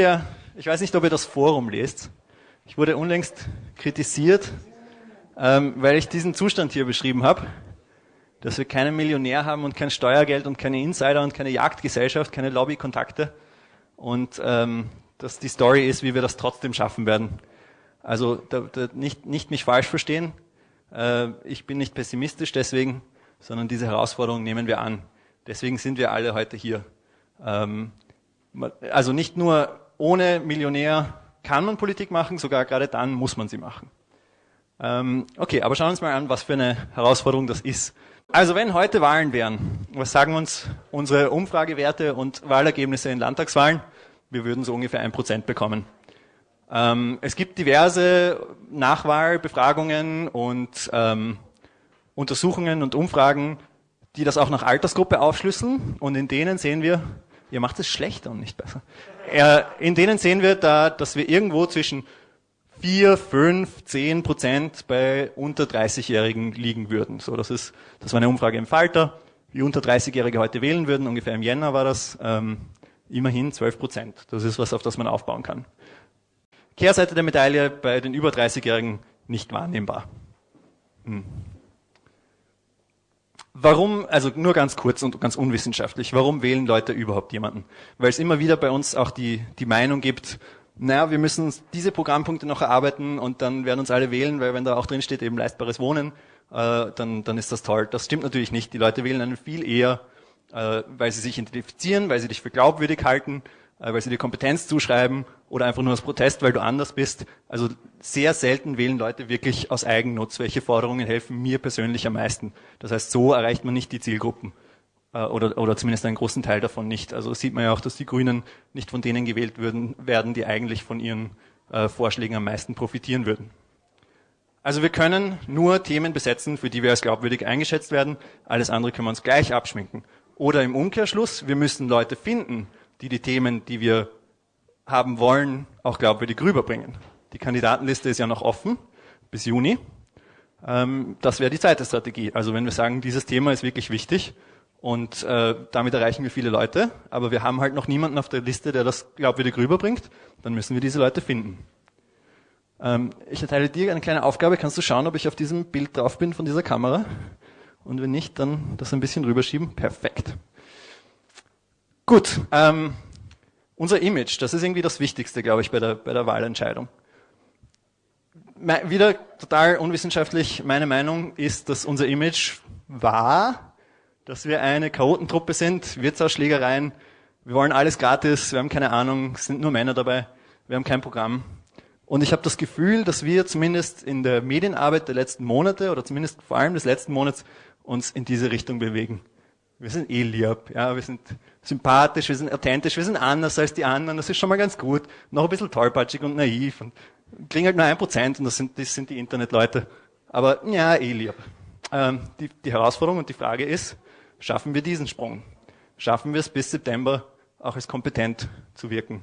Ja, ich weiß nicht, ob ihr das Forum lest. Ich wurde unlängst kritisiert, ähm, weil ich diesen Zustand hier beschrieben habe, dass wir keinen Millionär haben und kein Steuergeld und keine Insider und keine Jagdgesellschaft, keine Lobbykontakte und ähm, dass die Story ist, wie wir das trotzdem schaffen werden. Also da, da nicht, nicht mich falsch verstehen. Äh, ich bin nicht pessimistisch deswegen, sondern diese Herausforderung nehmen wir an. Deswegen sind wir alle heute hier. Ähm, also nicht nur ohne Millionär kann man Politik machen, sogar gerade dann muss man sie machen. Ähm, okay, aber schauen wir uns mal an, was für eine Herausforderung das ist. Also wenn heute Wahlen wären, was sagen uns unsere Umfragewerte und Wahlergebnisse in Landtagswahlen? Wir würden so ungefähr ein Prozent bekommen. Ähm, es gibt diverse Nachwahlbefragungen und ähm, Untersuchungen und Umfragen, die das auch nach Altersgruppe aufschlüsseln und in denen sehen wir, ihr macht es schlechter und nicht besser. In denen sehen wir da, dass wir irgendwo zwischen 4, 5, 10 Prozent bei unter 30-Jährigen liegen würden. So, das ist, das war eine Umfrage im Falter, wie unter 30-Jährige heute wählen würden. Ungefähr im Jänner war das, ähm, immerhin 12 Prozent. Das ist was, auf das man aufbauen kann. Kehrseite der Medaille bei den über 30-Jährigen nicht wahrnehmbar. Hm. Warum, also nur ganz kurz und ganz unwissenschaftlich, warum wählen Leute überhaupt jemanden? Weil es immer wieder bei uns auch die, die Meinung gibt, naja, wir müssen diese Programmpunkte noch erarbeiten und dann werden uns alle wählen, weil wenn da auch drin steht eben leistbares Wohnen, äh, dann, dann ist das toll. Das stimmt natürlich nicht. Die Leute wählen einen viel eher, äh, weil sie sich identifizieren, weil sie dich für glaubwürdig halten, weil sie dir Kompetenz zuschreiben oder einfach nur aus Protest, weil du anders bist. Also sehr selten wählen Leute wirklich aus Eigennutz. Welche Forderungen helfen mir persönlich am meisten? Das heißt, so erreicht man nicht die Zielgruppen äh, oder, oder zumindest einen großen Teil davon nicht. Also sieht man ja auch, dass die Grünen nicht von denen gewählt würden, werden, die eigentlich von ihren äh, Vorschlägen am meisten profitieren würden. Also wir können nur Themen besetzen, für die wir als glaubwürdig eingeschätzt werden. Alles andere können wir uns gleich abschminken. Oder im Umkehrschluss, wir müssen Leute finden, die die Themen, die wir haben wollen, auch glaubwürdig rüberbringen. Die Kandidatenliste ist ja noch offen bis Juni. Ähm, das wäre die zweite Strategie. Also wenn wir sagen, dieses Thema ist wirklich wichtig und äh, damit erreichen wir viele Leute, aber wir haben halt noch niemanden auf der Liste, der das glaubwürdig rüberbringt, dann müssen wir diese Leute finden. Ähm, ich erteile dir eine kleine Aufgabe. Kannst du schauen, ob ich auf diesem Bild drauf bin von dieser Kamera? Und wenn nicht, dann das ein bisschen rüberschieben. Perfekt. Gut, ähm, unser Image, das ist irgendwie das Wichtigste, glaube ich, bei der, bei der Wahlentscheidung. Me wieder total unwissenschaftlich, meine Meinung ist, dass unser Image war, dass wir eine Chaotentruppe sind, Wirtshausschlägereien, wir wollen alles gratis, wir haben keine Ahnung, es sind nur Männer dabei, wir haben kein Programm. Und ich habe das Gefühl, dass wir zumindest in der Medienarbeit der letzten Monate oder zumindest vor allem des letzten Monats uns in diese Richtung bewegen. Wir sind eh lieb, ja, wir sind sympathisch, wir sind authentisch, wir sind anders als die anderen, das ist schon mal ganz gut. Noch ein bisschen tollpatschig und naiv und kriegen halt nur ein Prozent und das sind, das sind die Internetleute. Aber ja, eh lieb. Ähm, die, die Herausforderung und die Frage ist, schaffen wir diesen Sprung? Schaffen wir es bis September auch als kompetent zu wirken?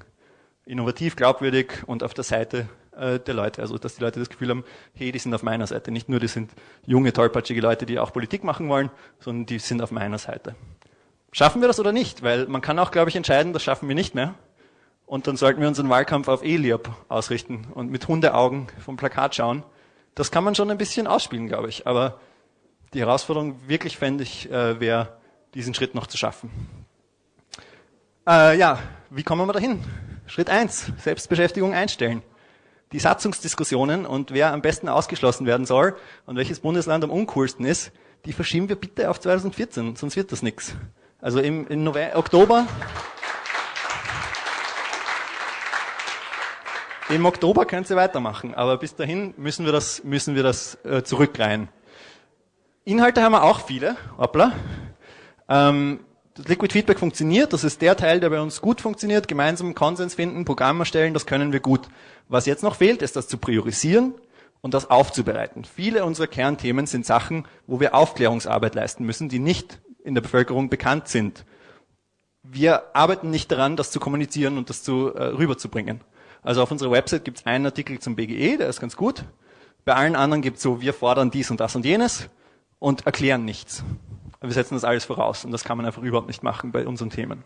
Innovativ, glaubwürdig und auf der Seite äh, der Leute. Also dass die Leute das Gefühl haben, hey, die sind auf meiner Seite. Nicht nur, die sind junge, tollpatschige Leute, die auch Politik machen wollen, sondern die sind auf meiner Seite. Schaffen wir das oder nicht? Weil man kann auch, glaube ich, entscheiden, das schaffen wir nicht mehr. Und dann sollten wir unseren Wahlkampf auf Eliab ausrichten und mit Hundeaugen vom Plakat schauen. Das kann man schon ein bisschen ausspielen, glaube ich. Aber die Herausforderung wirklich fände ich, äh, wäre, diesen Schritt noch zu schaffen. Äh, ja, wie kommen wir dahin? Schritt eins: Selbstbeschäftigung einstellen die Satzungsdiskussionen und wer am besten ausgeschlossen werden soll und welches Bundesland am uncoolsten ist, die verschieben wir bitte auf 2014, sonst wird das nichts. Also im, im November, Oktober. Im Oktober können Sie weitermachen, aber bis dahin müssen wir das, müssen wir das äh, zurückreihen. Inhalte haben wir auch viele, hoppla. Ähm, das Liquid Feedback funktioniert, das ist der Teil, der bei uns gut funktioniert. Gemeinsam Konsens finden, Programm erstellen, das können wir gut. Was jetzt noch fehlt, ist das zu priorisieren und das aufzubereiten. Viele unserer Kernthemen sind Sachen, wo wir Aufklärungsarbeit leisten müssen, die nicht in der Bevölkerung bekannt sind. Wir arbeiten nicht daran, das zu kommunizieren und das zu, äh, rüberzubringen. Also auf unserer Website gibt es einen Artikel zum BGE, der ist ganz gut. Bei allen anderen gibt es so, wir fordern dies und das und jenes und erklären nichts. Wir setzen das alles voraus und das kann man einfach überhaupt nicht machen bei unseren Themen.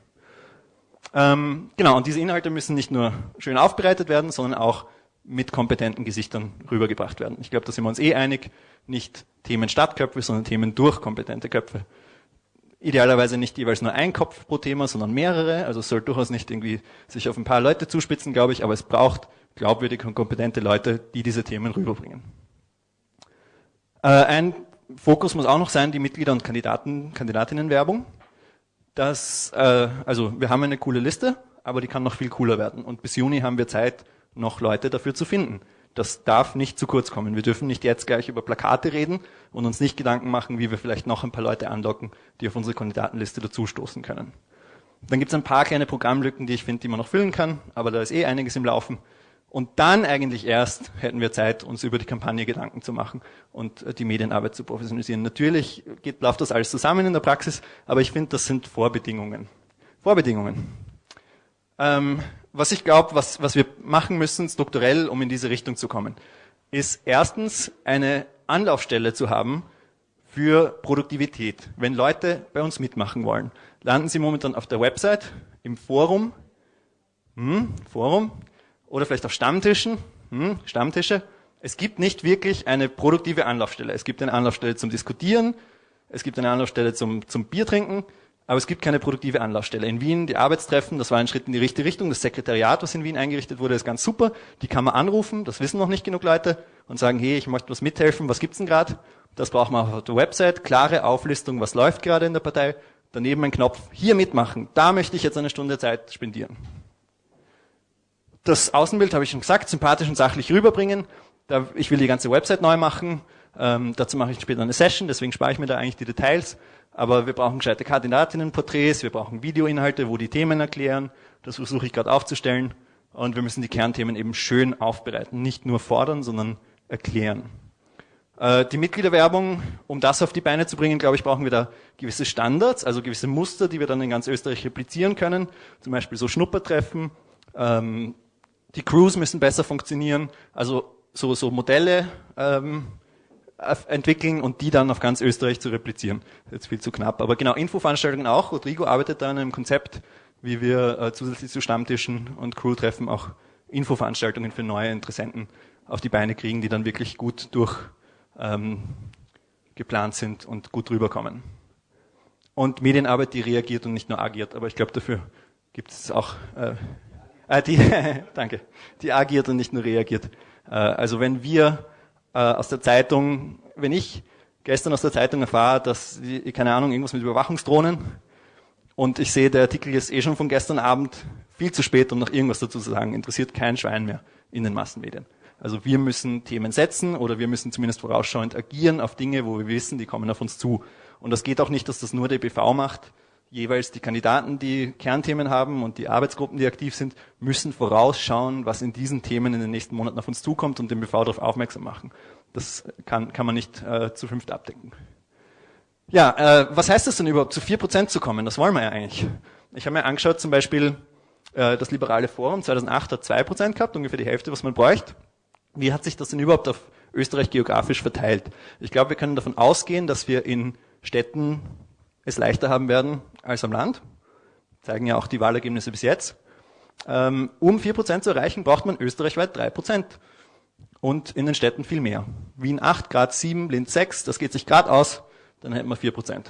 Ähm, genau, und diese Inhalte müssen nicht nur schön aufbereitet werden, sondern auch mit kompetenten Gesichtern rübergebracht werden. Ich glaube, da sind wir uns eh einig. Nicht Themen statt Köpfe, sondern Themen durch kompetente Köpfe. Idealerweise nicht jeweils nur ein Kopf pro Thema, sondern mehrere. Also es soll durchaus nicht irgendwie sich auf ein paar Leute zuspitzen, glaube ich, aber es braucht glaubwürdige und kompetente Leute, die diese Themen rüberbringen. Äh, ein Fokus muss auch noch sein, die Mitglieder- und Kandidaten, Kandidatinnenwerbung. Das, äh, also wir haben eine coole Liste, aber die kann noch viel cooler werden. Und bis Juni haben wir Zeit, noch Leute dafür zu finden. Das darf nicht zu kurz kommen. Wir dürfen nicht jetzt gleich über Plakate reden und uns nicht Gedanken machen, wie wir vielleicht noch ein paar Leute anlocken, die auf unsere Kandidatenliste dazustoßen können. Dann gibt es ein paar kleine Programmlücken, die ich finde, die man noch füllen kann, aber da ist eh einiges im Laufen. Und dann eigentlich erst hätten wir Zeit, uns über die Kampagne Gedanken zu machen und äh, die Medienarbeit zu professionalisieren. Natürlich geht, läuft das alles zusammen in der Praxis, aber ich finde, das sind Vorbedingungen. Vorbedingungen. Ähm, was ich glaube, was, was wir machen müssen strukturell, um in diese Richtung zu kommen, ist erstens eine Anlaufstelle zu haben für Produktivität. Wenn Leute bei uns mitmachen wollen, landen sie momentan auf der Website, im Forum, hm, Forum oder vielleicht auf Stammtischen, hm, Stammtische. Es gibt nicht wirklich eine produktive Anlaufstelle. Es gibt eine Anlaufstelle zum Diskutieren, es gibt eine Anlaufstelle zum, zum Bier trinken, aber es gibt keine produktive Anlaufstelle. In Wien, die Arbeitstreffen, das war ein Schritt in die richtige Richtung. Das Sekretariat, was in Wien eingerichtet wurde, ist ganz super. Die kann man anrufen, das wissen noch nicht genug Leute, und sagen, hey, ich möchte was mithelfen, was gibt's denn gerade? Das braucht man auf der Website, klare Auflistung, was läuft gerade in der Partei. Daneben ein Knopf, hier mitmachen, da möchte ich jetzt eine Stunde Zeit spendieren. Das Außenbild habe ich schon gesagt, sympathisch und sachlich rüberbringen. Da, ich will die ganze Website neu machen. Ähm, dazu mache ich später eine Session, deswegen spare ich mir da eigentlich die Details. Aber wir brauchen gescheite Kandidatinnenporträts, wir brauchen Videoinhalte, wo die Themen erklären. Das versuche ich gerade aufzustellen. Und wir müssen die Kernthemen eben schön aufbereiten. Nicht nur fordern, sondern erklären. Äh, die Mitgliederwerbung, um das auf die Beine zu bringen, glaube ich, brauchen wir da gewisse Standards, also gewisse Muster, die wir dann in ganz Österreich replizieren können. Zum Beispiel so Schnuppertreffen. Ähm, die Crews müssen besser funktionieren. Also so, so Modelle, ähm, entwickeln und die dann auf ganz Österreich zu replizieren. Jetzt viel zu knapp. Aber genau, Infoveranstaltungen auch. Rodrigo arbeitet da an einem Konzept, wie wir äh, zusätzlich zu Stammtischen und Crew-Treffen auch Infoveranstaltungen für neue Interessenten auf die Beine kriegen, die dann wirklich gut durch ähm, geplant sind und gut rüberkommen. Und Medienarbeit, die reagiert und nicht nur agiert. Aber ich glaube, dafür gibt es auch, äh, äh, die, danke, die agiert und nicht nur reagiert. Äh, also wenn wir äh, aus der Zeitung, wenn ich gestern aus der Zeitung erfahre, dass, keine Ahnung, irgendwas mit Überwachungsdrohnen und ich sehe, der Artikel ist eh schon von gestern Abend viel zu spät, um noch irgendwas dazu zu sagen, interessiert kein Schwein mehr in den Massenmedien. Also wir müssen Themen setzen oder wir müssen zumindest vorausschauend agieren auf Dinge, wo wir wissen, die kommen auf uns zu. Und das geht auch nicht, dass das nur der BV macht, jeweils die Kandidaten, die Kernthemen haben und die Arbeitsgruppen, die aktiv sind, müssen vorausschauen, was in diesen Themen in den nächsten Monaten auf uns zukommt und den BV darauf aufmerksam machen. Das kann, kann man nicht äh, zu fünft abdecken. Ja, äh, was heißt das denn überhaupt, zu vier Prozent zu kommen? Das wollen wir ja eigentlich. Ich habe mir angeschaut, zum Beispiel äh, das Liberale Forum 2008 hat zwei Prozent gehabt, ungefähr die Hälfte, was man bräuchte. Wie hat sich das denn überhaupt auf Österreich geografisch verteilt? Ich glaube, wir können davon ausgehen, dass wir in Städten es leichter haben werden als am Land. Zeigen ja auch die Wahlergebnisse bis jetzt. Ähm, um 4% zu erreichen, braucht man österreichweit 3%. Und in den Städten viel mehr. Wien 8, Grad 7, Linz 6, das geht sich grad aus, dann hätten wir 4%.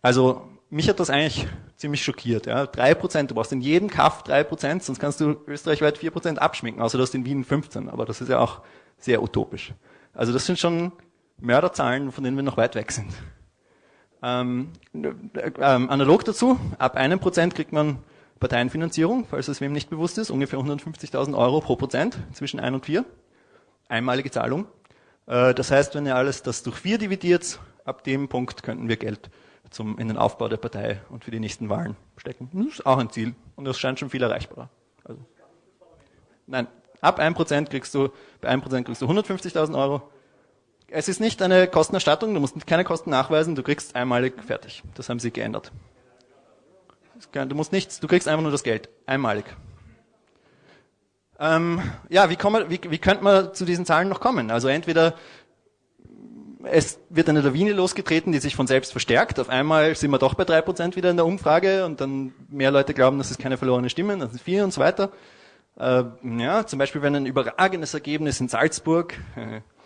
Also mich hat das eigentlich ziemlich schockiert. Ja. 3%, du brauchst in jedem Kaff 3%, sonst kannst du österreichweit 4% abschminken, außer du hast in Wien 15, aber das ist ja auch sehr utopisch. Also das sind schon Mörderzahlen, von denen wir noch weit weg sind. Ähm, ähm, analog dazu, ab einem Prozent kriegt man Parteienfinanzierung, falls es wem nicht bewusst ist, ungefähr 150.000 Euro pro Prozent zwischen ein und vier. Einmalige Zahlung. Äh, das heißt, wenn ihr alles das durch vier dividiert, ab dem Punkt könnten wir Geld zum, in den Aufbau der Partei und für die nächsten Wahlen stecken. Das ist auch ein Ziel und das scheint schon viel erreichbarer. Also, nein, ab 1% kriegst du, bei 1% kriegst du 150.000 Euro, es ist nicht eine Kostenerstattung, du musst keine Kosten nachweisen, du kriegst einmalig fertig. Das haben sie geändert. Du musst nichts, du kriegst einfach nur das Geld. Einmalig. Ähm, ja, wie, kommen, wie, wie könnte man zu diesen Zahlen noch kommen? Also entweder es wird eine Lawine losgetreten, die sich von selbst verstärkt. Auf einmal sind wir doch bei drei Prozent wieder in der Umfrage und dann mehr Leute glauben, das ist keine verlorene Stimme, das sind vier und so weiter. Äh, ja, zum Beispiel, wenn ein überragendes Ergebnis in Salzburg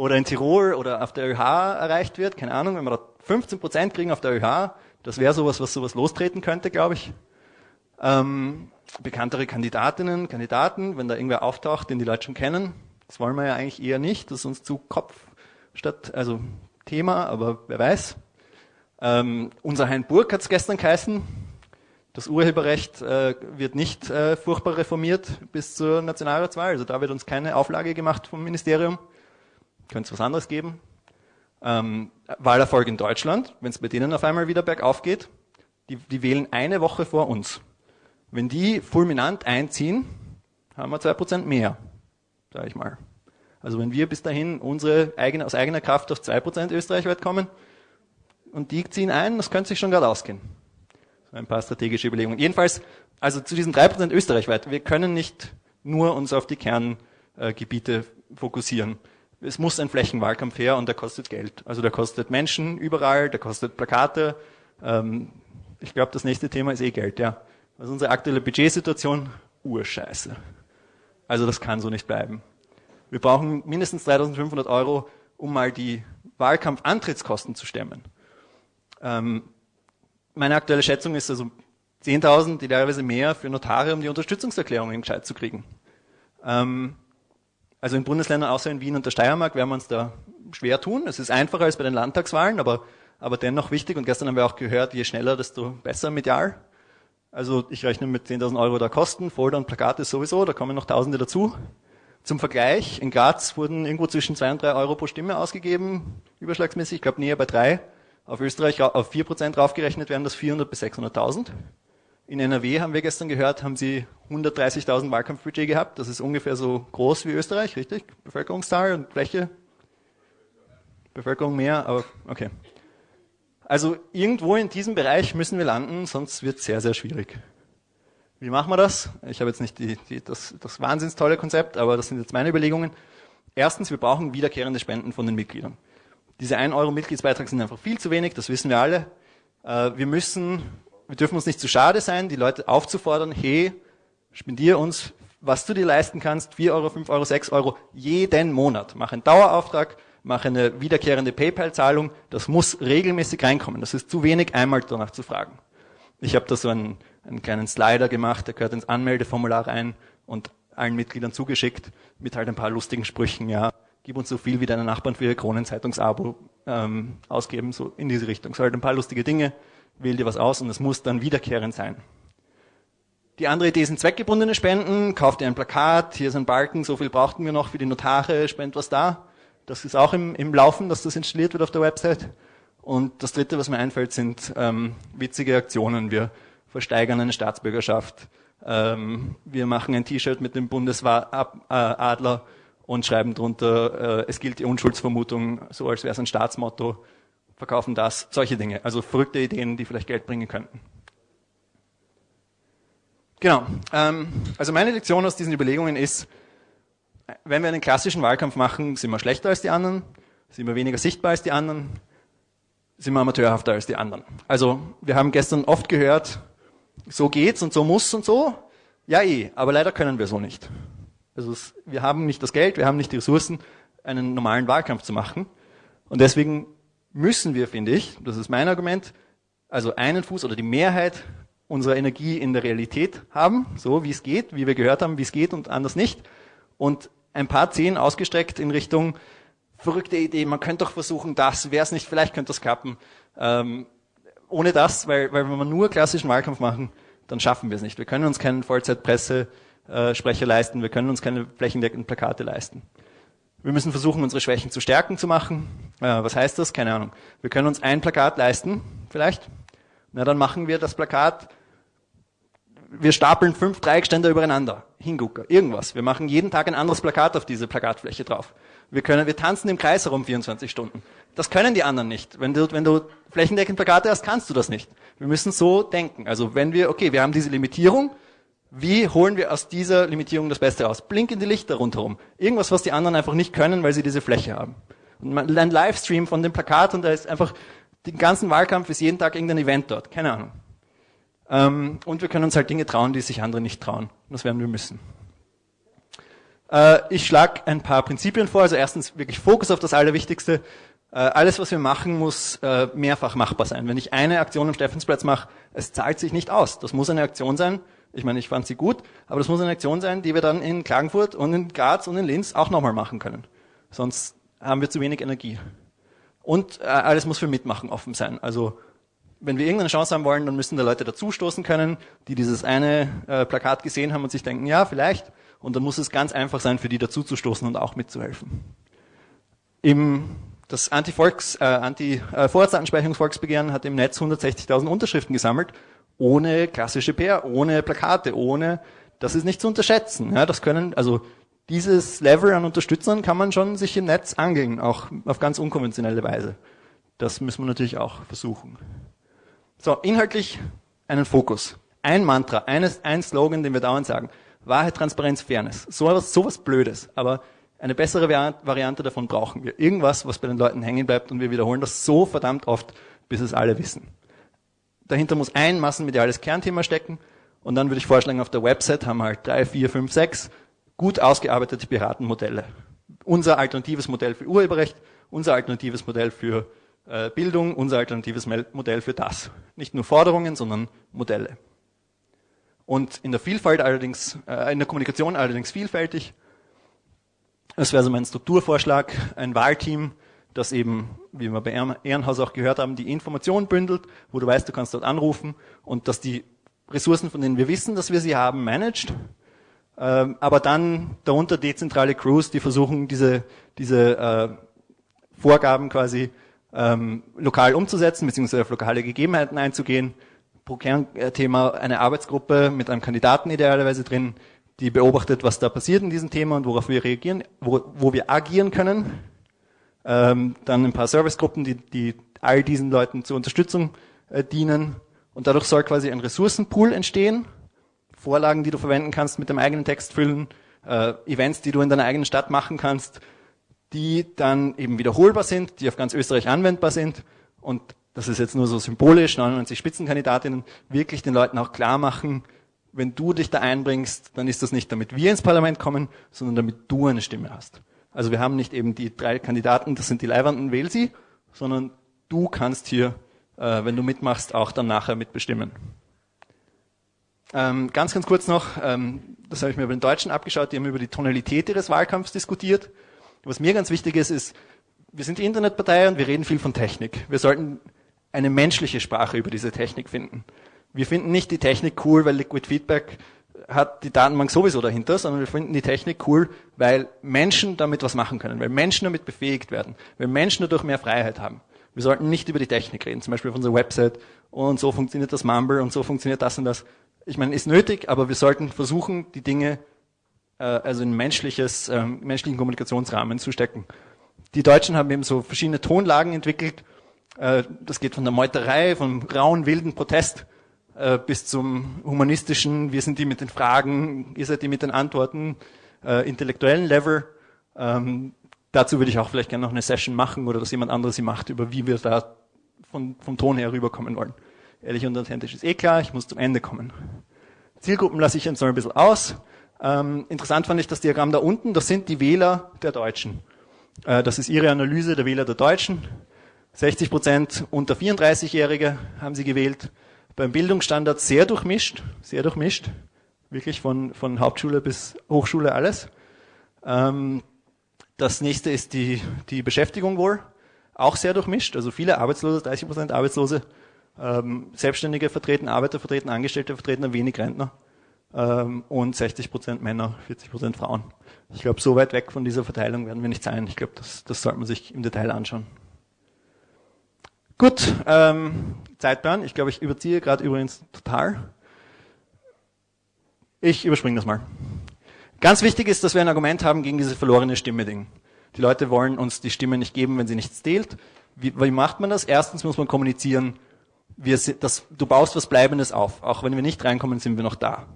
oder in Tirol oder auf der ÖH erreicht wird, keine Ahnung, wenn wir da 15 Prozent kriegen auf der ÖH, das wäre sowas, was sowas lostreten könnte, glaube ich. Ähm, bekanntere Kandidatinnen, Kandidaten, wenn da irgendwer auftaucht, den die Leute schon kennen, das wollen wir ja eigentlich eher nicht, das ist uns zu Kopf statt, also Thema, aber wer weiß. Ähm, unser Hein Burg hat es gestern geheißen. Das Urheberrecht äh, wird nicht äh, furchtbar reformiert bis zur Nationalratswahl. Also da wird uns keine Auflage gemacht vom Ministerium. Könnte es was anderes geben. Ähm, Wahlerfolg in Deutschland, wenn es bei denen auf einmal wieder bergauf geht, die, die wählen eine Woche vor uns. Wenn die fulminant einziehen, haben wir zwei Prozent mehr, sage ich mal. Also wenn wir bis dahin unsere eigene, aus eigener Kraft auf zwei Prozent österreichweit kommen und die ziehen ein, das könnte sich schon gerade ausgehen. So ein paar strategische Überlegungen. Jedenfalls, also zu diesen drei Prozent österreichweit, wir können nicht nur uns auf die Kerngebiete fokussieren. Es muss ein Flächenwahlkampf her und der kostet Geld. Also der kostet Menschen überall, der kostet Plakate. Ähm, ich glaube, das nächste Thema ist eh Geld, ja. Also unsere aktuelle Budgetsituation, urscheiße. Also das kann so nicht bleiben. Wir brauchen mindestens 3.500 Euro, um mal die Wahlkampfantrittskosten zu stemmen. Ähm, meine aktuelle Schätzung ist also 10.000, idealerweise mehr für Notare, um die Unterstützungserklärungen gescheit zu kriegen. Ähm, also in Bundesländern außer in Wien und der Steiermark werden wir uns da schwer tun. Es ist einfacher als bei den Landtagswahlen, aber, aber dennoch wichtig. Und gestern haben wir auch gehört, je schneller, desto besser medial. Also ich rechne mit 10.000 Euro da Kosten, Folder und Plakate sowieso, da kommen noch Tausende dazu. Zum Vergleich, in Graz wurden irgendwo zwischen zwei und drei Euro pro Stimme ausgegeben, überschlagsmäßig, ich glaube näher bei drei. Auf Österreich auf vier Prozent draufgerechnet werden das 400 bis 600.000. In NRW haben wir gestern gehört, haben sie 130.000 Wahlkampfbudget gehabt. Das ist ungefähr so groß wie Österreich, richtig? Bevölkerungszahl und Fläche? Bevölkerung mehr, aber okay. Also irgendwo in diesem Bereich müssen wir landen, sonst wird es sehr, sehr schwierig. Wie machen wir das? Ich habe jetzt nicht die, die, das, das wahnsinns tolle Konzept, aber das sind jetzt meine Überlegungen. Erstens, wir brauchen wiederkehrende Spenden von den Mitgliedern. Diese 1 Euro Mitgliedsbeitrag sind einfach viel zu wenig, das wissen wir alle. Äh, wir müssen, wir dürfen uns nicht zu schade sein, die Leute aufzufordern, hey, spendier uns, was du dir leisten kannst, 4 Euro, 5 Euro, 6 Euro, jeden Monat. Mach einen Dauerauftrag, mach eine wiederkehrende PayPal-Zahlung, das muss regelmäßig reinkommen. Das ist zu wenig, einmal danach zu fragen. Ich habe da so einen einen kleinen Slider gemacht, der gehört ins Anmeldeformular rein und allen Mitgliedern zugeschickt mit halt ein paar lustigen Sprüchen, ja, gib uns so viel wie deine Nachbarn für ihr Kronenzeitungsabo ähm, ausgeben, so in diese Richtung. So halt ein paar lustige Dinge, wähl dir was aus und es muss dann wiederkehrend sein. Die andere Idee sind zweckgebundene Spenden, kauf dir ein Plakat, hier ist ein Balken, so viel brauchten wir noch für die Notare, spend was da. Das ist auch im, im Laufen, dass das installiert wird auf der Website. Und das dritte, was mir einfällt, sind ähm, witzige Aktionen. Wir versteigern eine Staatsbürgerschaft. Ähm, wir machen ein T-Shirt mit dem Bundesadler und schreiben drunter, äh, es gilt die Unschuldsvermutung, so als wäre es ein Staatsmotto, verkaufen das, solche Dinge. Also verrückte Ideen, die vielleicht Geld bringen könnten. Genau. Ähm, also meine Lektion aus diesen Überlegungen ist, wenn wir einen klassischen Wahlkampf machen, sind wir schlechter als die anderen, sind wir weniger sichtbar als die anderen, sind wir amateurhafter als die anderen. Also wir haben gestern oft gehört, so geht's und so muss und so. Ja, eh, aber leider können wir so nicht. Also wir haben nicht das Geld, wir haben nicht die Ressourcen, einen normalen Wahlkampf zu machen. Und deswegen müssen wir, finde ich, das ist mein Argument, also einen Fuß oder die Mehrheit unserer Energie in der Realität haben, so wie es geht, wie wir gehört haben, wie es geht und anders nicht. Und ein paar Zehen ausgestreckt in Richtung verrückte Idee, man könnte doch versuchen, das, wäre es nicht, vielleicht könnte das klappen. Ähm, ohne das, weil, weil wenn wir nur klassischen Wahlkampf machen, dann schaffen wir es nicht. Wir können uns keinen Vollzeitpressesprecher leisten, wir können uns keine flächendeckenden Plakate leisten. Wir müssen versuchen, unsere Schwächen zu stärken zu machen. Äh, was heißt das? Keine Ahnung. Wir können uns ein Plakat leisten, vielleicht. Na, dann machen wir das Plakat, wir stapeln fünf Dreieckständer übereinander. Hingucker, irgendwas. Wir machen jeden Tag ein anderes Plakat auf diese Plakatfläche drauf. Wir können, wir tanzen im Kreis herum 24 Stunden. Das können die anderen nicht. Wenn du, wenn du flächendeckend Plakate hast, kannst du das nicht. Wir müssen so denken. Also wenn wir, okay, wir haben diese Limitierung, wie holen wir aus dieser Limitierung das Beste raus? Blink in die Lichter rundherum. Irgendwas, was die anderen einfach nicht können, weil sie diese Fläche haben. Und ein Livestream von dem Plakat und da ist einfach, den ganzen Wahlkampf ist jeden Tag irgendein Event dort, keine Ahnung. Ähm, und wir können uns halt Dinge trauen, die sich andere nicht trauen. Das werden wir müssen. Äh, ich schlage ein paar Prinzipien vor. Also erstens wirklich Fokus auf das Allerwichtigste. Äh, alles, was wir machen, muss äh, mehrfach machbar sein. Wenn ich eine Aktion am Steffensplatz mache, es zahlt sich nicht aus. Das muss eine Aktion sein. Ich meine, ich fand sie gut, aber das muss eine Aktion sein, die wir dann in Klagenfurt und in Graz und in Linz auch nochmal machen können. Sonst haben wir zu wenig Energie. Und alles muss für Mitmachen offen sein. Also wenn wir irgendeine Chance haben wollen, dann müssen da Leute dazustoßen können, die dieses eine äh, Plakat gesehen haben und sich denken, ja, vielleicht. Und dann muss es ganz einfach sein, für die dazuzustoßen und auch mitzuhelfen. Im, das Anti-Volks, äh, Anti-Vorratsdatenspeicherungsvolksbegehren hat im Netz 160.000 Unterschriften gesammelt, ohne klassische PR, ohne Plakate, ohne, das ist nicht zu unterschätzen. Ja, das können, also dieses Level an Unterstützern kann man schon sich im Netz angeln, auch auf ganz unkonventionelle Weise. Das müssen wir natürlich auch versuchen. So, inhaltlich einen Fokus. Ein Mantra, eines, ein Slogan, den wir dauernd sagen. Wahrheit, Transparenz, Fairness. So was, so was Blödes. Aber eine bessere Variante davon brauchen wir. Irgendwas, was bei den Leuten hängen bleibt und wir wiederholen das so verdammt oft, bis es alle wissen. Dahinter muss ein massenmediales Kernthema stecken und dann würde ich vorschlagen, auf der Website haben wir halt drei, vier, fünf, sechs gut ausgearbeitete Piratenmodelle. Unser alternatives Modell für Urheberrecht, unser alternatives Modell für äh, Bildung unser alternatives Modell für das. Nicht nur Forderungen, sondern Modelle. Und in der Vielfalt allerdings, äh, in der Kommunikation allerdings vielfältig. Das wäre so mein Strukturvorschlag, ein Wahlteam, das eben, wie wir bei Ehrenhaus auch gehört haben, die Informationen bündelt, wo du weißt, du kannst dort anrufen und dass die Ressourcen, von denen wir wissen, dass wir sie haben, managt. Ähm, aber dann darunter dezentrale Crews, die versuchen, diese, diese äh, Vorgaben quasi ähm, lokal umzusetzen, beziehungsweise auf lokale Gegebenheiten einzugehen. Pro Kernthema eine Arbeitsgruppe mit einem Kandidaten idealerweise drin, die beobachtet, was da passiert in diesem Thema und worauf wir reagieren, wo, wo wir agieren können. Ähm, dann ein paar Servicegruppen, die, die all diesen Leuten zur Unterstützung äh, dienen. Und dadurch soll quasi ein Ressourcenpool entstehen. Vorlagen, die du verwenden kannst, mit dem eigenen Text füllen, äh, Events, die du in deiner eigenen Stadt machen kannst, die dann eben wiederholbar sind, die auf ganz Österreich anwendbar sind und das ist jetzt nur so symbolisch, 99 Spitzenkandidatinnen, wirklich den Leuten auch klar machen, wenn du dich da einbringst, dann ist das nicht, damit wir ins Parlament kommen, sondern damit du eine Stimme hast. Also wir haben nicht eben die drei Kandidaten, das sind die Leibwanden, wähl sie, sondern du kannst hier, äh, wenn du mitmachst, auch dann nachher mitbestimmen. Ähm, ganz, ganz kurz noch, ähm, das habe ich mir bei den Deutschen abgeschaut, die haben über die Tonalität ihres Wahlkampfs diskutiert. Was mir ganz wichtig ist, ist, wir sind die Internetpartei und wir reden viel von Technik. Wir sollten eine menschliche Sprache über diese Technik finden. Wir finden nicht die Technik cool, weil Liquid Feedback hat die Datenbank sowieso dahinter, sondern wir finden die Technik cool, weil Menschen damit was machen können, weil Menschen damit befähigt werden, weil Menschen dadurch mehr Freiheit haben. Wir sollten nicht über die Technik reden, zum Beispiel auf unserer Website und so funktioniert das Mumble und so funktioniert das und das. Ich meine, ist nötig, aber wir sollten versuchen, die Dinge äh, also in menschliches, äh, menschlichen Kommunikationsrahmen zu stecken. Die Deutschen haben eben so verschiedene Tonlagen entwickelt. Äh, das geht von der Meuterei, vom rauen, wilden Protest äh, bis zum humanistischen, wir sind die mit den Fragen, ihr seid die mit den Antworten, äh, intellektuellen Level. Ähm, dazu würde ich auch vielleicht gerne noch eine Session machen oder dass jemand anderes sie macht, über wie wir da von, vom Ton her rüberkommen wollen. Ehrlich und authentisch ist eh klar, ich muss zum Ende kommen. Zielgruppen lasse ich jetzt noch ein bisschen aus. Ähm, interessant fand ich das Diagramm da unten, das sind die Wähler der Deutschen. Äh, das ist ihre Analyse der Wähler der Deutschen. 60 Prozent unter 34-Jährige haben sie gewählt. Beim Bildungsstandard sehr durchmischt, sehr durchmischt. Wirklich von, von Hauptschule bis Hochschule alles. Ähm, das nächste ist die, die Beschäftigung wohl. Auch sehr durchmischt. Also viele Arbeitslose, 30 Prozent Arbeitslose. Ähm, Selbstständige vertreten, Arbeiter vertreten, Angestellte vertreten, wenig Rentner ähm, und 60 Prozent Männer, 40 Prozent Frauen. Ich glaube, so weit weg von dieser Verteilung werden wir nicht sein. Ich glaube, das, das sollte man sich im Detail anschauen. Gut, ähm, Zeitplan. Ich glaube, ich überziehe gerade übrigens total. Ich überspringe das mal. Ganz wichtig ist, dass wir ein Argument haben gegen diese verlorene Stimme-Ding. Die Leute wollen uns die Stimme nicht geben, wenn sie nichts zählt. Wie, wie macht man das? Erstens muss man kommunizieren, wir das, du baust was Bleibendes auf. Auch wenn wir nicht reinkommen, sind wir noch da.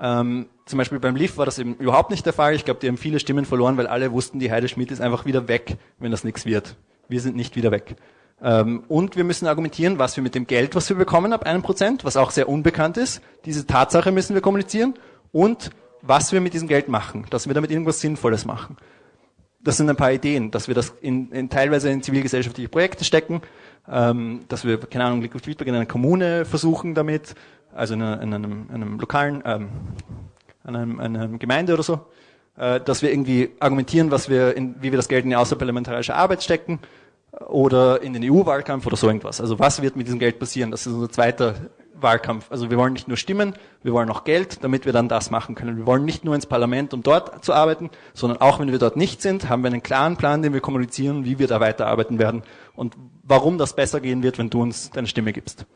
Ähm, zum Beispiel beim LIF war das eben überhaupt nicht der Fall. Ich glaube, die haben viele Stimmen verloren, weil alle wussten, die Heide Schmidt ist einfach wieder weg, wenn das nichts wird. Wir sind nicht wieder weg. Ähm, und wir müssen argumentieren, was wir mit dem Geld, was wir bekommen, ab einem Prozent, was auch sehr unbekannt ist. Diese Tatsache müssen wir kommunizieren. Und was wir mit diesem Geld machen, dass wir damit irgendwas Sinnvolles machen. Das sind ein paar Ideen, dass wir das in, in teilweise in zivilgesellschaftliche Projekte stecken, ähm, dass wir, keine Ahnung, Liquid Feedback in einer Kommune versuchen damit, also in, einer, in einem, einem lokalen, ähm, in einem, einer Gemeinde oder so, äh, dass wir irgendwie argumentieren, was wir in, wie wir das Geld in die außerparlamentarische Arbeit stecken oder in den EU-Wahlkampf oder so irgendwas. Also was wird mit diesem Geld passieren? Das ist unser zweiter Wahlkampf. Also wir wollen nicht nur Stimmen, wir wollen auch Geld, damit wir dann das machen können. Wir wollen nicht nur ins Parlament, um dort zu arbeiten, sondern auch wenn wir dort nicht sind, haben wir einen klaren Plan, den wir kommunizieren, wie wir da weiterarbeiten werden und warum das besser gehen wird, wenn du uns deine Stimme gibst.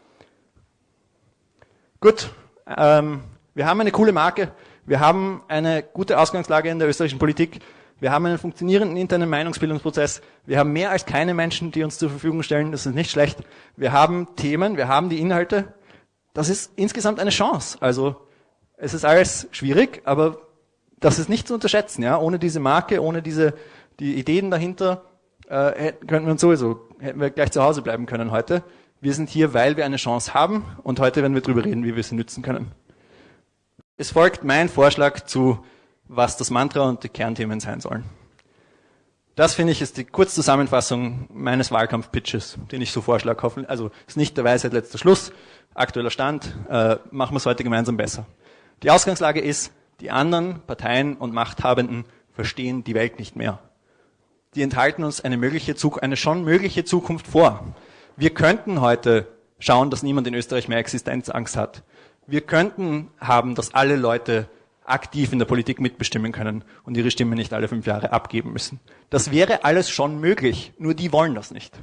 Gut, ähm, wir haben eine coole Marke, wir haben eine gute Ausgangslage in der österreichischen Politik, wir haben einen funktionierenden internen Meinungsbildungsprozess, wir haben mehr als keine Menschen, die uns zur Verfügung stellen, das ist nicht schlecht. Wir haben Themen, wir haben die Inhalte, das ist insgesamt eine Chance. Also es ist alles schwierig, aber das ist nicht zu unterschätzen. Ja, ohne diese Marke, ohne diese die Ideen dahinter äh, könnten wir uns sowieso hätten wir gleich zu Hause bleiben können heute. Wir sind hier, weil wir eine Chance haben und heute werden wir darüber reden, wie wir sie nützen können. Es folgt mein Vorschlag zu, was das Mantra und die Kernthemen sein sollen. Das finde ich ist die Kurzzusammenfassung meines Wahlkampfpitches, den ich so vorschlage. Also ist nicht der Weisheit letzter Schluss, aktueller Stand, äh, machen wir es heute gemeinsam besser. Die Ausgangslage ist, die anderen Parteien und Machthabenden verstehen die Welt nicht mehr. Die enthalten uns eine mögliche, eine schon mögliche Zukunft vor. Wir könnten heute schauen, dass niemand in Österreich mehr Existenzangst hat. Wir könnten haben, dass alle Leute aktiv in der Politik mitbestimmen können und ihre Stimme nicht alle fünf Jahre abgeben müssen. Das wäre alles schon möglich, nur die wollen das nicht.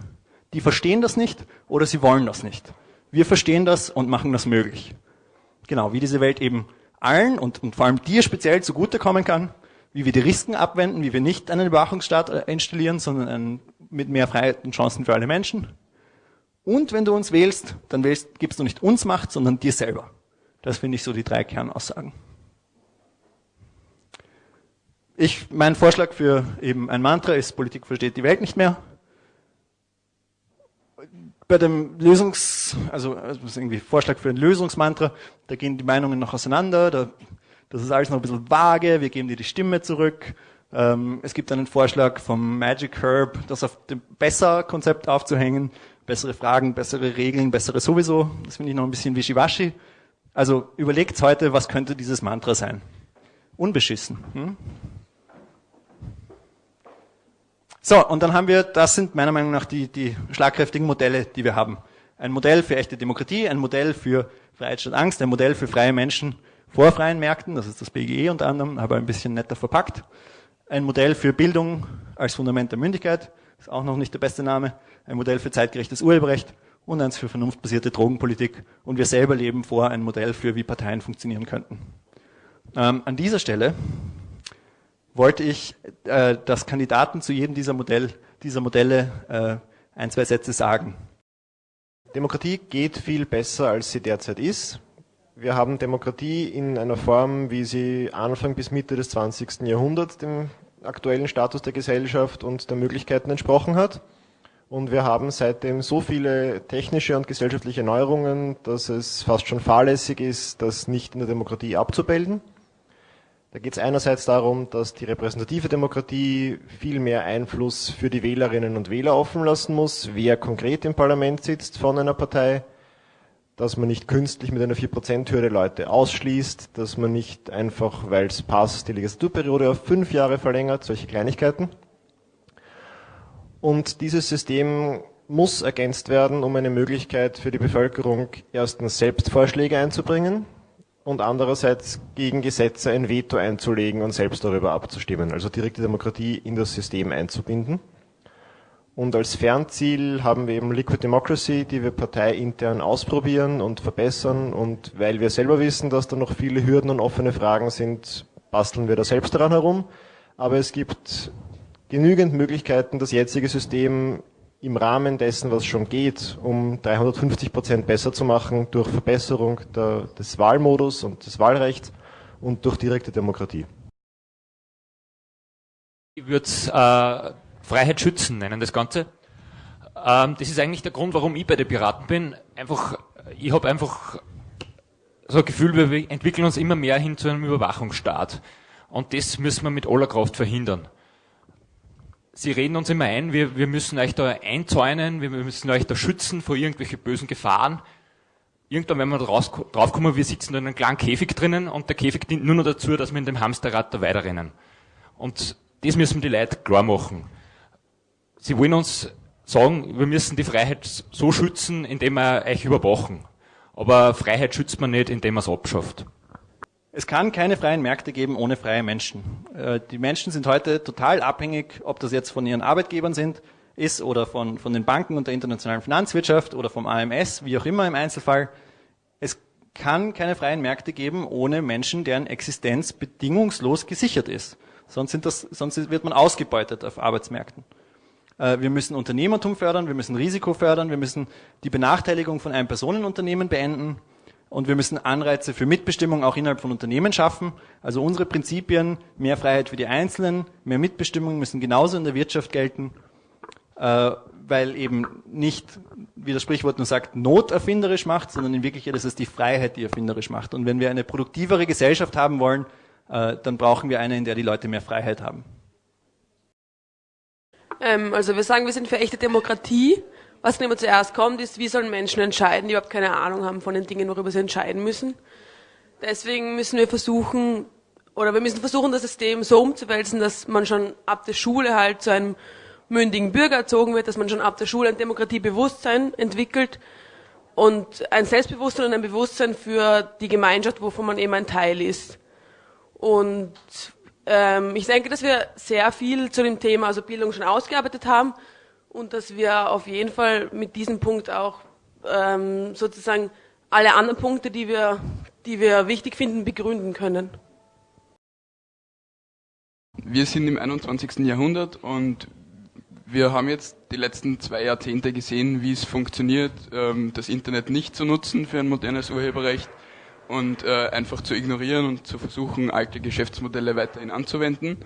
Die verstehen das nicht oder sie wollen das nicht. Wir verstehen das und machen das möglich. Genau, wie diese Welt eben allen und, und vor allem dir speziell zugutekommen kann, wie wir die Risiken abwenden, wie wir nicht einen Überwachungsstaat äh, installieren, sondern einen, mit mehr Freiheit und Chancen für alle Menschen. Und wenn du uns wählst, dann wählst, gibst du nicht uns Macht, sondern dir selber. Das finde ich so die drei Kernaussagen. Ich, mein Vorschlag für eben ein Mantra ist, Politik versteht die Welt nicht mehr bei dem Lösungs, also, also irgendwie Vorschlag für ein Lösungsmantra, da gehen die Meinungen noch auseinander, da, das ist alles noch ein bisschen vage, wir geben dir die Stimme zurück. Ähm, es gibt einen Vorschlag vom Magic Herb, das auf dem Besser-Konzept aufzuhängen, bessere Fragen, bessere Regeln, bessere sowieso. Das finde ich noch ein bisschen wischiwaschi. Also überlegt heute, was könnte dieses Mantra sein? Unbeschissen. Hm? So, und dann haben wir, das sind meiner Meinung nach die, die schlagkräftigen Modelle, die wir haben. Ein Modell für echte Demokratie, ein Modell für Freiheit statt Angst, ein Modell für freie Menschen vor freien Märkten, das ist das BGE unter anderem, aber ein bisschen netter verpackt. Ein Modell für Bildung als Fundament der Mündigkeit, ist auch noch nicht der beste Name. Ein Modell für zeitgerechtes Urheberrecht und eins für vernunftbasierte Drogenpolitik. Und wir selber leben vor ein Modell für, wie Parteien funktionieren könnten. Ähm, an dieser Stelle wollte ich, äh, dass Kandidaten zu jedem dieser, Modell, dieser Modelle äh, ein, zwei Sätze sagen. Demokratie geht viel besser, als sie derzeit ist. Wir haben Demokratie in einer Form, wie sie Anfang bis Mitte des 20. Jahrhunderts dem aktuellen Status der Gesellschaft und der Möglichkeiten entsprochen hat. Und wir haben seitdem so viele technische und gesellschaftliche Neuerungen, dass es fast schon fahrlässig ist, das nicht in der Demokratie abzubilden. Da geht es einerseits darum, dass die repräsentative Demokratie viel mehr Einfluss für die Wählerinnen und Wähler offen lassen muss, wer konkret im Parlament sitzt von einer Partei, dass man nicht künstlich mit einer 4%-Hürde Leute ausschließt, dass man nicht einfach, weil es passt, die Legislaturperiode auf fünf Jahre verlängert, solche Kleinigkeiten. Und dieses System muss ergänzt werden, um eine Möglichkeit für die Bevölkerung erstens selbst Vorschläge einzubringen, und andererseits gegen Gesetze ein Veto einzulegen und selbst darüber abzustimmen, also direkte Demokratie in das System einzubinden. Und als Fernziel haben wir eben Liquid Democracy, die wir parteiintern ausprobieren und verbessern. Und weil wir selber wissen, dass da noch viele Hürden und offene Fragen sind, basteln wir da selbst daran herum. Aber es gibt genügend Möglichkeiten, das jetzige System im Rahmen dessen, was schon geht, um 350 Prozent besser zu machen durch Verbesserung der, des Wahlmodus und des Wahlrechts und durch direkte Demokratie. Ich würde es äh, Freiheit schützen nennen, das Ganze. Ähm, das ist eigentlich der Grund, warum ich bei den Piraten bin. Einfach, ich habe einfach so ein Gefühl, wir entwickeln uns immer mehr hin zu einem Überwachungsstaat. Und das müssen wir mit aller Kraft verhindern. Sie reden uns immer ein, wir, wir müssen euch da einzäunen, wir müssen euch da schützen vor irgendwelchen bösen Gefahren. Irgendwann werden wir draus, draufkommen, wir sitzen da in einem kleinen Käfig drinnen und der Käfig dient nur noch dazu, dass wir in dem Hamsterrad da weiterrennen. Und das müssen die Leute klar machen. Sie wollen uns sagen, wir müssen die Freiheit so schützen, indem wir euch überwachen. Aber Freiheit schützt man nicht, indem man es abschafft. Es kann keine freien Märkte geben ohne freie Menschen. Äh, die Menschen sind heute total abhängig, ob das jetzt von ihren Arbeitgebern sind, ist oder von, von den Banken und der internationalen Finanzwirtschaft oder vom AMS, wie auch immer im Einzelfall. Es kann keine freien Märkte geben ohne Menschen, deren Existenz bedingungslos gesichert ist. Sonst, sind das, sonst wird man ausgebeutet auf Arbeitsmärkten. Äh, wir müssen Unternehmertum fördern, wir müssen Risiko fördern, wir müssen die Benachteiligung von einem Personenunternehmen beenden. Und wir müssen Anreize für Mitbestimmung auch innerhalb von Unternehmen schaffen. Also unsere Prinzipien, mehr Freiheit für die Einzelnen, mehr Mitbestimmung müssen genauso in der Wirtschaft gelten, äh, weil eben nicht, wie das Sprichwort nur sagt, Not erfinderisch macht, sondern in Wirklichkeit ist es die Freiheit, die erfinderisch macht. Und wenn wir eine produktivere Gesellschaft haben wollen, äh, dann brauchen wir eine, in der die Leute mehr Freiheit haben. Ähm, also wir sagen, wir sind für echte Demokratie was immer zuerst kommt, ist, wie sollen Menschen entscheiden, die überhaupt keine Ahnung haben von den Dingen, worüber sie entscheiden müssen. Deswegen müssen wir versuchen, oder wir müssen versuchen, das System so umzuwälzen, dass man schon ab der Schule halt zu einem mündigen Bürger erzogen wird, dass man schon ab der Schule ein Demokratiebewusstsein entwickelt und ein Selbstbewusstsein und ein Bewusstsein für die Gemeinschaft, wovon man eben ein Teil ist. Und ähm, ich denke, dass wir sehr viel zu dem Thema also Bildung schon ausgearbeitet haben und dass wir auf jeden Fall mit diesem Punkt auch ähm, sozusagen alle anderen Punkte, die wir, die wir wichtig finden, begründen können. Wir sind im 21. Jahrhundert und wir haben jetzt die letzten zwei Jahrzehnte gesehen, wie es funktioniert, ähm, das Internet nicht zu nutzen für ein modernes Urheberrecht und äh, einfach zu ignorieren und zu versuchen, alte Geschäftsmodelle weiterhin anzuwenden.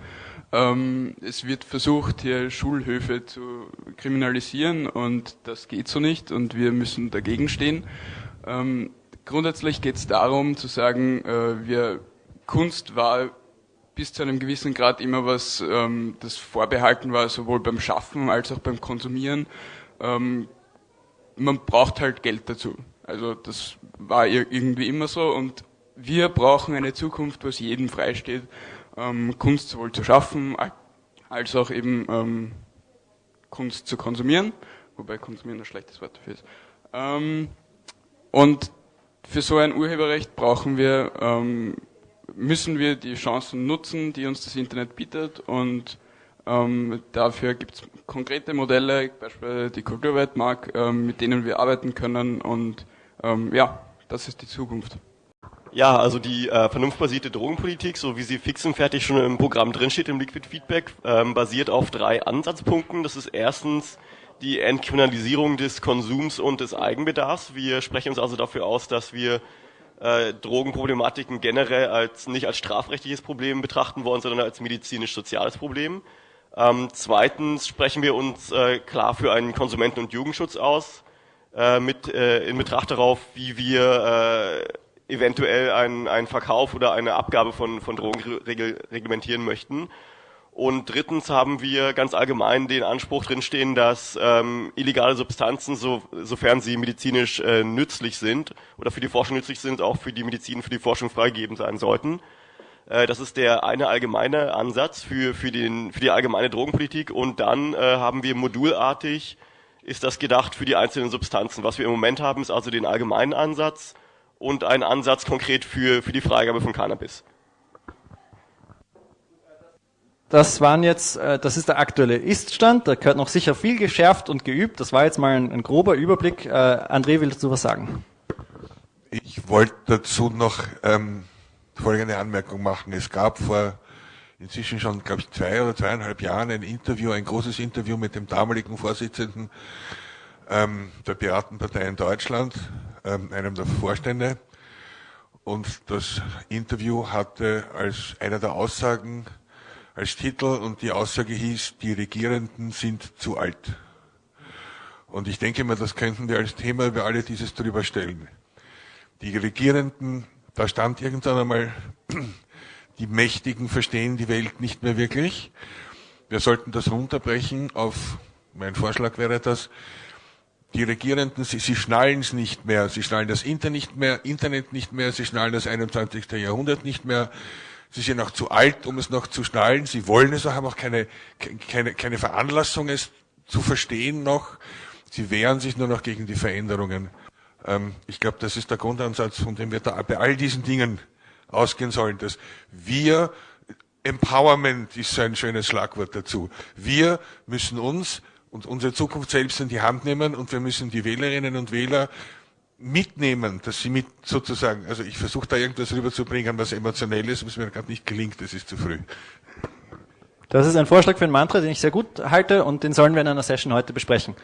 Ähm, es wird versucht, hier Schulhöfe zu kriminalisieren und das geht so nicht und wir müssen dagegen stehen. Ähm, grundsätzlich geht es darum zu sagen, äh, wir, Kunst war bis zu einem gewissen Grad immer was, ähm, das vorbehalten war, sowohl beim Schaffen als auch beim Konsumieren. Ähm, man braucht halt Geld dazu. Also das war irgendwie immer so und wir brauchen eine Zukunft, was jedem freisteht ähm, Kunst sowohl zu schaffen, als auch eben ähm, Kunst zu konsumieren, wobei konsumieren ein schlechtes Wort dafür ist. Ähm, und für so ein Urheberrecht brauchen wir, ähm, müssen wir die Chancen nutzen, die uns das Internet bietet und ähm, dafür gibt es konkrete Modelle, beispielsweise die Kulturweltmark, ähm, mit denen wir arbeiten können und ja, das ist die Zukunft. Ja, also die äh, vernunftbasierte Drogenpolitik, so wie sie fix und fertig schon im Programm drinsteht, im Liquid Feedback, ähm, basiert auf drei Ansatzpunkten. Das ist erstens die Entkriminalisierung des Konsums und des Eigenbedarfs. Wir sprechen uns also dafür aus, dass wir äh, Drogenproblematiken generell als nicht als strafrechtliches Problem betrachten wollen, sondern als medizinisch-soziales Problem. Ähm, zweitens sprechen wir uns äh, klar für einen Konsumenten- und Jugendschutz aus, äh, mit äh, in Betracht darauf, wie wir äh, eventuell einen, einen Verkauf oder eine Abgabe von, von Drogen regel, reglementieren möchten. Und drittens haben wir ganz allgemein den Anspruch drinstehen, dass ähm, illegale Substanzen, so, sofern sie medizinisch äh, nützlich sind oder für die Forschung nützlich sind, auch für die Medizin, für die Forschung freigegeben sein sollten. Äh, das ist der eine allgemeine Ansatz für, für, den, für die allgemeine Drogenpolitik. Und dann äh, haben wir modulartig, ist das gedacht für die einzelnen Substanzen. Was wir im Moment haben, ist also den allgemeinen Ansatz und ein Ansatz konkret für, für die Freigabe von Cannabis. Das waren jetzt, äh, das ist der aktuelle Iststand. Da gehört noch sicher viel geschärft und geübt. Das war jetzt mal ein, ein grober Überblick. Äh, André, willst du was sagen? Ich wollte dazu noch ähm, folgende Anmerkung machen. Es gab vor inzwischen schon, glaube ich, zwei oder zweieinhalb Jahren ein Interview, ein großes Interview mit dem damaligen Vorsitzenden ähm, der Piratenpartei in Deutschland, einem der Vorstände. und das Interview hatte als einer der Aussagen als Titel und die Aussage hieß, die Regierenden sind zu alt. Und ich denke mal, das könnten wir als Thema über alle dieses drüber stellen. Die Regierenden, da stand irgendwann einmal, die Mächtigen verstehen die Welt nicht mehr wirklich. Wir sollten das runterbrechen auf, mein Vorschlag wäre das, die Regierenden, sie, sie schnallen es nicht mehr, sie schnallen das Internet nicht mehr, Internet nicht mehr, sie schnallen das 21. Jahrhundert nicht mehr, sie sind auch zu alt, um es noch zu schnallen, sie wollen es auch, haben auch keine, keine, keine Veranlassung, es zu verstehen noch, sie wehren sich nur noch gegen die Veränderungen. Ähm, ich glaube, das ist der Grundansatz, von dem wir da bei all diesen Dingen ausgehen sollen, dass wir Empowerment ist so ein schönes Schlagwort dazu. Wir müssen uns und unsere Zukunft selbst in die Hand nehmen und wir müssen die Wählerinnen und Wähler mitnehmen, dass sie mit sozusagen, also ich versuche da irgendwas rüberzubringen, was emotionell ist, was mir gerade nicht gelingt, das ist zu früh. Das ist ein Vorschlag für ein Mantra, den ich sehr gut halte und den sollen wir in einer Session heute besprechen.